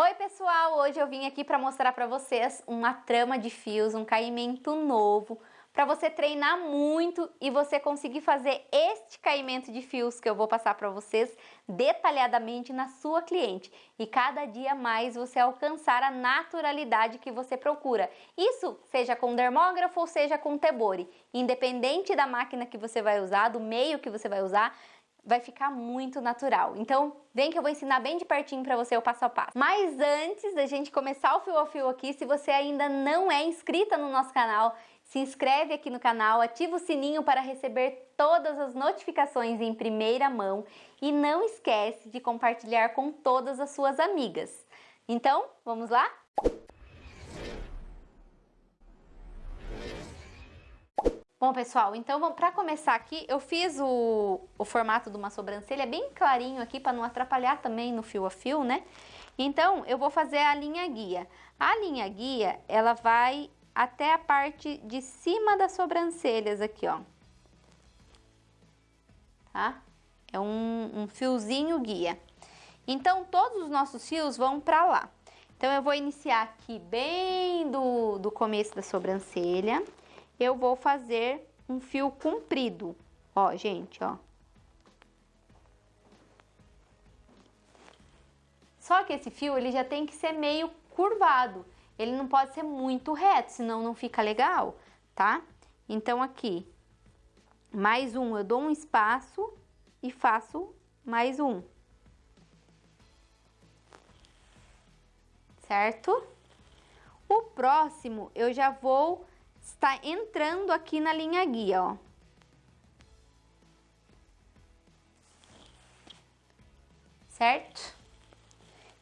Oi pessoal, hoje eu vim aqui para mostrar para vocês uma trama de fios, um caimento novo, para você treinar muito e você conseguir fazer este caimento de fios que eu vou passar para vocês detalhadamente na sua cliente. E cada dia mais você alcançar a naturalidade que você procura. Isso seja com dermógrafo ou seja com tebore, independente da máquina que você vai usar, do meio que você vai usar, vai ficar muito natural. Então, vem que eu vou ensinar bem de pertinho para você o passo a passo. Mas antes da gente começar o fio a fio aqui, se você ainda não é inscrita no nosso canal, se inscreve aqui no canal, ativa o sininho para receber todas as notificações em primeira mão e não esquece de compartilhar com todas as suas amigas. Então, vamos lá? Bom, pessoal, então para começar aqui, eu fiz o, o formato de uma sobrancelha bem clarinho aqui para não atrapalhar também no fio a fio, né? Então, eu vou fazer a linha guia. A linha guia, ela vai até a parte de cima das sobrancelhas aqui, ó. Tá? É um, um fiozinho guia. Então, todos os nossos fios vão para lá. Então, eu vou iniciar aqui bem do, do começo da sobrancelha eu vou fazer um fio comprido. Ó, gente, ó. Só que esse fio, ele já tem que ser meio curvado. Ele não pode ser muito reto, senão não fica legal, tá? Então, aqui, mais um, eu dou um espaço e faço mais um. Certo? O próximo, eu já vou está entrando aqui na linha guia, ó. Certo?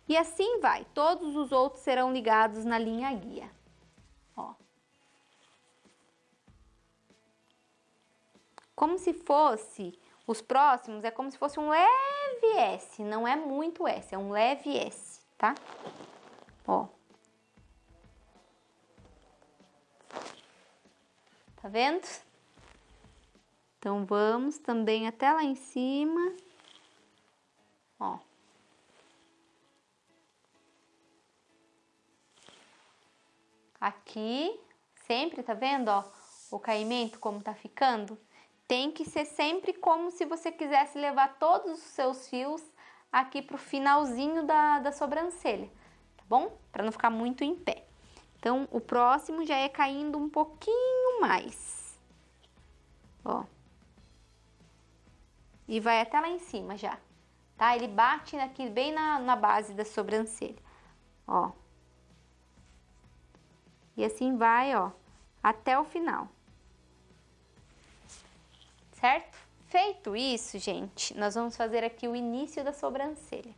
E assim vai, todos os outros serão ligados na linha guia, ó. Como se fosse, os próximos é como se fosse um leve S, não é muito S, é um leve S, tá? Ó. Tá vendo? Então, vamos também até lá em cima. Ó. Aqui, sempre, tá vendo, ó? O caimento como tá ficando? Tem que ser sempre como se você quisesse levar todos os seus fios aqui pro finalzinho da, da sobrancelha, tá bom? Pra não ficar muito em pé. Então, o próximo já é caindo um pouquinho mais. Ó. E vai até lá em cima já, tá? Ele bate aqui bem na, na base da sobrancelha, ó. E assim vai, ó, até o final. Certo? Feito isso, gente, nós vamos fazer aqui o início da sobrancelha.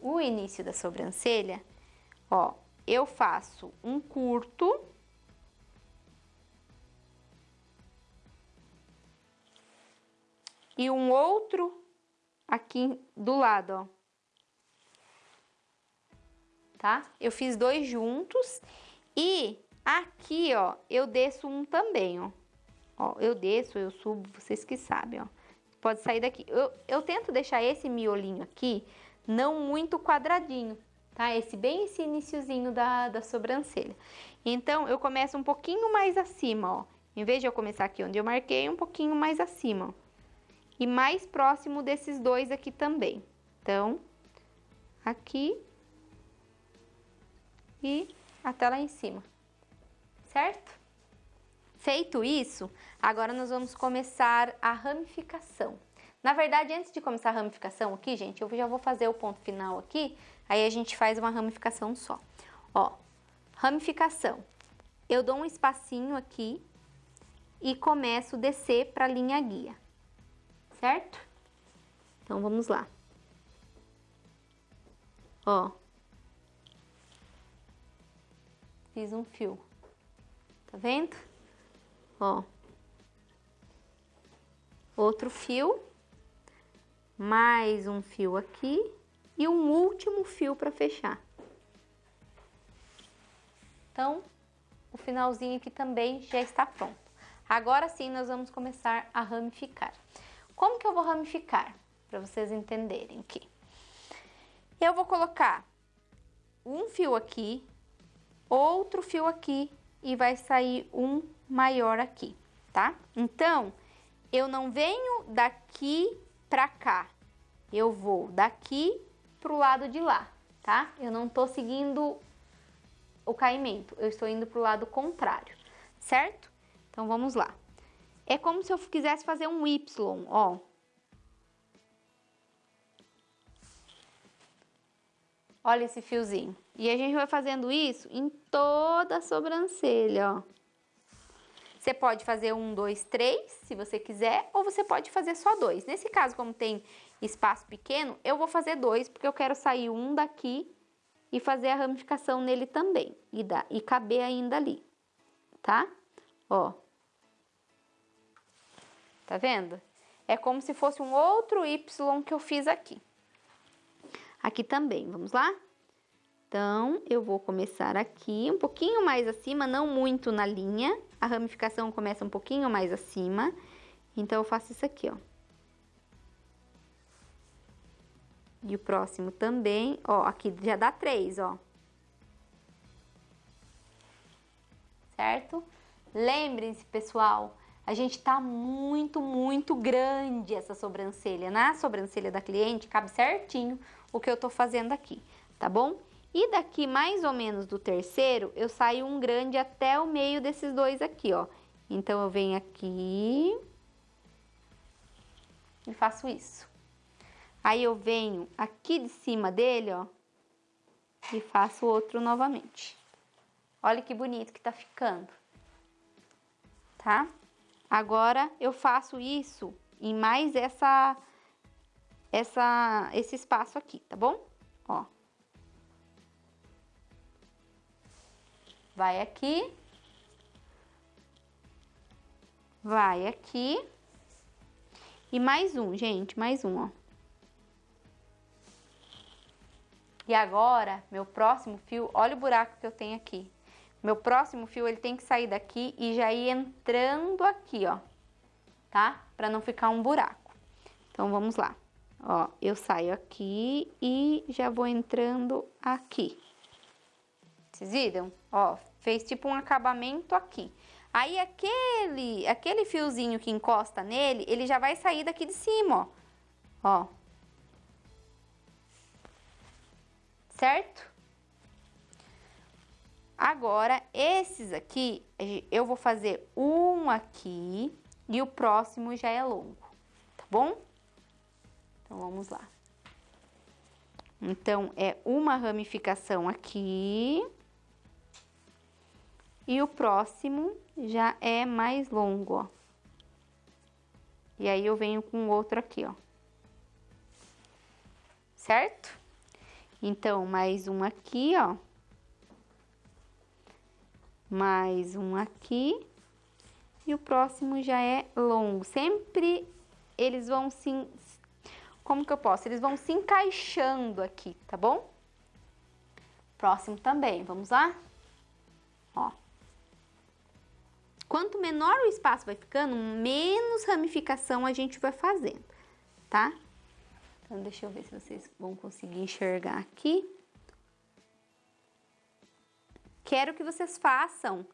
O início da sobrancelha, ó, eu faço um curto. E um outro aqui do lado, ó. Tá? Eu fiz dois juntos e aqui, ó, eu desço um também, ó. Ó, eu desço, eu subo, vocês que sabem, ó. Pode sair daqui. Eu, eu tento deixar esse miolinho aqui não muito quadradinho, tá? Esse bem esse iniciozinho da, da sobrancelha. Então, eu começo um pouquinho mais acima, ó. Em vez de eu começar aqui onde eu marquei, um pouquinho mais acima, ó. E mais próximo desses dois aqui também. Então, aqui e até lá em cima, certo? Feito isso, agora nós vamos começar a ramificação. Na verdade, antes de começar a ramificação aqui, gente, eu já vou fazer o ponto final aqui, aí a gente faz uma ramificação só. Ó, ramificação. Eu dou um espacinho aqui e começo a descer para a linha guia, certo? Então, vamos lá. Ó. Fiz um fio. Tá vendo? Ó. Outro fio mais um fio aqui e um último fio para fechar. Então, o finalzinho aqui também já está pronto. Agora sim, nós vamos começar a ramificar. Como que eu vou ramificar? Para vocês entenderem aqui. Eu vou colocar um fio aqui, outro fio aqui e vai sair um maior aqui, tá? Então, eu não venho daqui pra cá, eu vou daqui pro lado de lá, tá? Eu não tô seguindo o caimento, eu estou indo pro lado contrário, certo? Então, vamos lá. É como se eu quisesse fazer um Y, ó. Olha esse fiozinho. E a gente vai fazendo isso em toda a sobrancelha, ó. Você pode fazer um, dois, três, se você quiser, ou você pode fazer só dois. Nesse caso, como tem espaço pequeno, eu vou fazer dois, porque eu quero sair um daqui e fazer a ramificação nele também. E, dá, e caber ainda ali, tá? Ó. Tá vendo? É como se fosse um outro Y que eu fiz aqui. Aqui também, vamos lá? Então, eu vou começar aqui, um pouquinho mais acima, não muito na linha. A ramificação começa um pouquinho mais acima. Então, eu faço isso aqui, ó. E o próximo também, ó, aqui já dá três, ó. Certo? Lembrem-se, pessoal, a gente tá muito, muito grande essa sobrancelha. Na sobrancelha da cliente, cabe certinho o que eu tô fazendo aqui, tá bom? E daqui mais ou menos do terceiro, eu saio um grande até o meio desses dois aqui, ó. Então, eu venho aqui e faço isso. Aí, eu venho aqui de cima dele, ó, e faço outro novamente. Olha que bonito que tá ficando, tá? Agora, eu faço isso em mais essa, essa, esse espaço aqui, tá bom? Ó. Vai aqui. Vai aqui. E mais um, gente, mais um, ó. E agora, meu próximo fio, olha o buraco que eu tenho aqui. Meu próximo fio, ele tem que sair daqui e já ir entrando aqui, ó, tá? Pra não ficar um buraco. Então, vamos lá. Ó, eu saio aqui e já vou entrando aqui. Vocês viram? Ó, fez tipo um acabamento aqui. Aí, aquele, aquele fiozinho que encosta nele, ele já vai sair daqui de cima, ó. Ó. Certo? Agora, esses aqui, eu vou fazer um aqui e o próximo já é longo, tá bom? Então, vamos lá. Então, é uma ramificação aqui. E o próximo já é mais longo, ó. E aí, eu venho com outro aqui, ó. Certo? Então, mais um aqui, ó mais um aqui e o próximo já é longo. Sempre eles vão se... Como que eu posso? Eles vão se encaixando aqui, tá bom? Próximo também, vamos lá? Ó. Quanto menor o espaço vai ficando, menos ramificação a gente vai fazendo, tá? Então, deixa eu ver se vocês vão conseguir enxergar aqui. Quero que vocês façam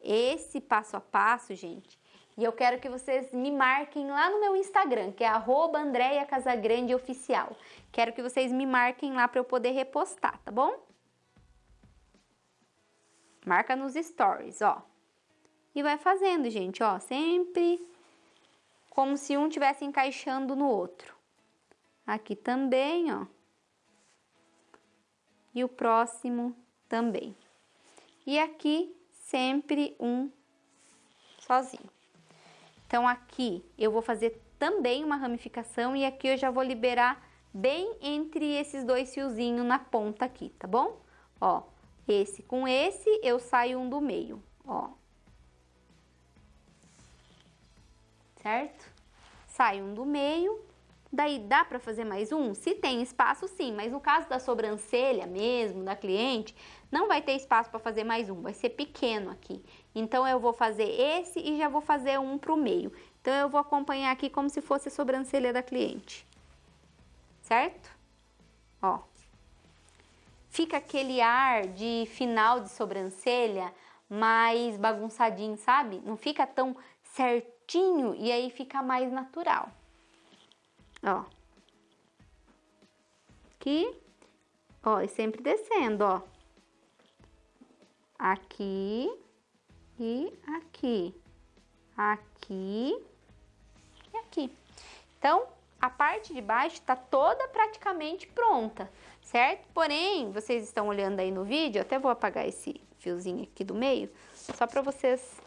esse passo a passo, gente. E eu quero que vocês me marquem lá no meu Instagram, que é @andreia_casagrande_oficial. Quero que vocês me marquem lá para eu poder repostar, tá bom? Marca nos stories, ó. E vai fazendo, gente, ó, sempre como se um tivesse encaixando no outro. Aqui também, ó. E o próximo também e aqui sempre um sozinho. Então, aqui eu vou fazer também uma ramificação e aqui eu já vou liberar bem entre esses dois fiozinhos na ponta aqui, tá bom? Ó, esse com esse eu saio um do meio, ó. Certo? Sai um do meio, daí dá para fazer mais um? Se tem espaço, sim, mas no caso da sobrancelha mesmo, da cliente, não vai ter espaço para fazer mais um, vai ser pequeno aqui. Então, eu vou fazer esse e já vou fazer um para o meio. Então, eu vou acompanhar aqui como se fosse a sobrancelha da cliente. Certo? Ó. fica aquele ar de final de sobrancelha mais bagunçadinho, sabe? Não fica tão certinho e aí fica mais natural. Ó. Aqui. Ó, e sempre descendo, ó. Aqui e aqui. Aqui e aqui. Então, a parte de baixo está toda praticamente pronta, certo? Porém, vocês estão olhando aí no vídeo, até vou apagar esse fiozinho aqui do meio, só para vocês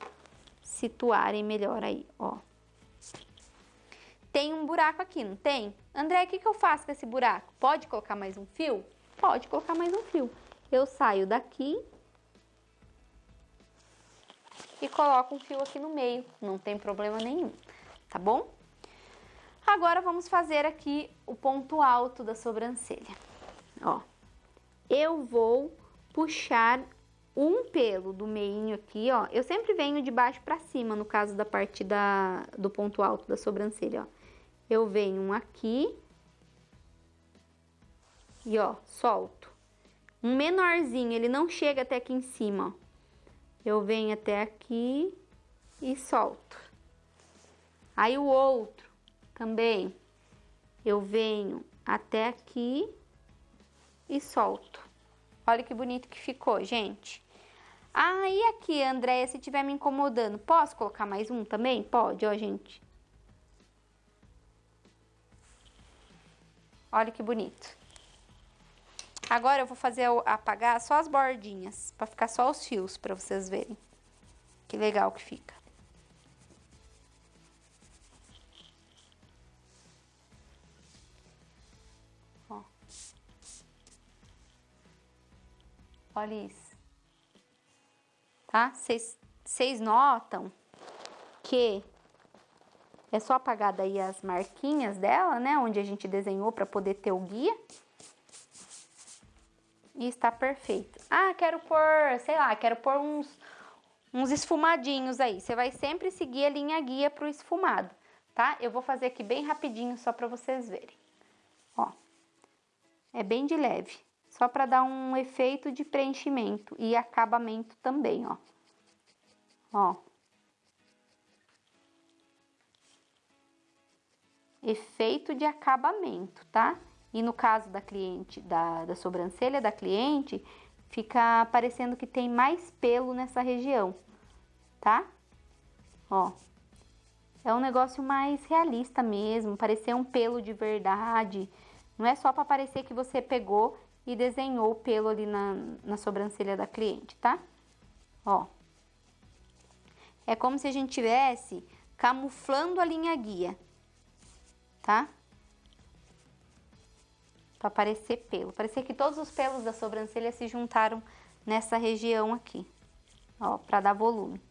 situarem melhor aí, ó. Tem um buraco aqui, não tem? André, o que, que eu faço com esse buraco? Pode colocar mais um fio? Pode colocar mais um fio. Eu saio daqui e coloco um fio aqui no meio, não tem problema nenhum, tá bom? Agora vamos fazer aqui o ponto alto da sobrancelha. Ó, eu vou puxar um pelo do meinho aqui, ó. Eu sempre venho de baixo para cima, no caso da parte da, do ponto alto da sobrancelha, ó. Eu venho um aqui e, ó, solto. Um menorzinho, ele não chega até aqui em cima, ó. Eu venho até aqui e solto. Aí o outro também, eu venho até aqui e solto. Olha que bonito que ficou, gente. Ah, e aqui, Andréia, se tiver me incomodando, posso colocar mais um também? Pode, ó, gente. Olha que bonito. Agora eu vou fazer apagar só as bordinhas, para ficar só os fios, para vocês verem. Que legal que fica. Olha isso. Tá? Vocês notam que é só apagar daí as marquinhas dela, né? Onde a gente desenhou para poder ter o guia. E está perfeito. Ah, quero pôr, sei lá, quero pôr uns, uns esfumadinhos aí. Você vai sempre seguir a linha guia para o esfumado, tá? Eu vou fazer aqui bem rapidinho só para vocês verem. Ó, é bem de leve só para dar um efeito de preenchimento e acabamento também, ó. Ó. Efeito de acabamento, tá? E no caso da cliente, da, da sobrancelha da cliente, fica parecendo que tem mais pelo nessa região, tá? Ó. É um negócio mais realista mesmo, parecer um pelo de verdade. Não é só para parecer que você pegou e desenhou o pelo ali na, na sobrancelha da cliente, tá? Ó. É como se a gente tivesse camuflando a linha guia, tá? Pra parecer pelo. Parecer que todos os pelos da sobrancelha se juntaram nessa região aqui, ó, pra dar volume.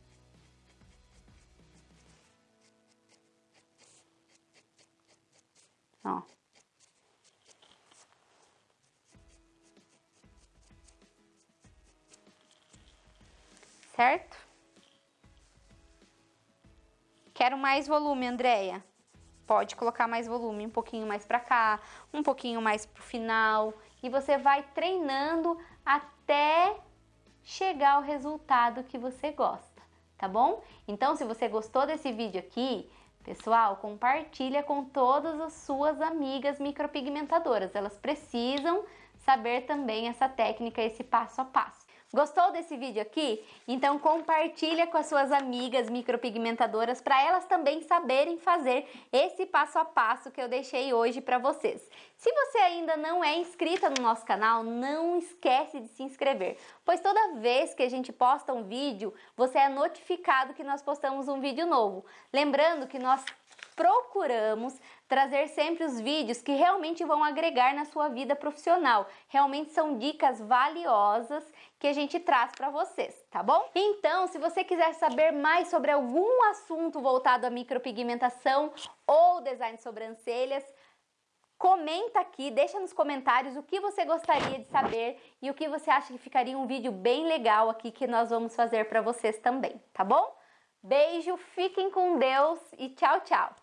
Ó. certo? Quero mais volume, Andréia. Pode colocar mais volume, um pouquinho mais pra cá, um pouquinho mais pro final. E você vai treinando até chegar ao resultado que você gosta, tá bom? Então, se você gostou desse vídeo aqui, pessoal, compartilha com todas as suas amigas micropigmentadoras. Elas precisam saber também essa técnica, esse passo a passo. Gostou desse vídeo aqui? Então compartilha com as suas amigas micropigmentadoras para elas também saberem fazer esse passo a passo que eu deixei hoje para vocês. Se você ainda não é inscrita no nosso canal, não esquece de se inscrever, pois toda vez que a gente posta um vídeo, você é notificado que nós postamos um vídeo novo. Lembrando que nós procuramos trazer sempre os vídeos que realmente vão agregar na sua vida profissional. Realmente são dicas valiosas que a gente traz para vocês, tá bom? Então, se você quiser saber mais sobre algum assunto voltado à micropigmentação ou design de sobrancelhas, comenta aqui, deixa nos comentários o que você gostaria de saber e o que você acha que ficaria um vídeo bem legal aqui que nós vamos fazer para vocês também, tá bom? Beijo, fiquem com Deus e tchau, tchau!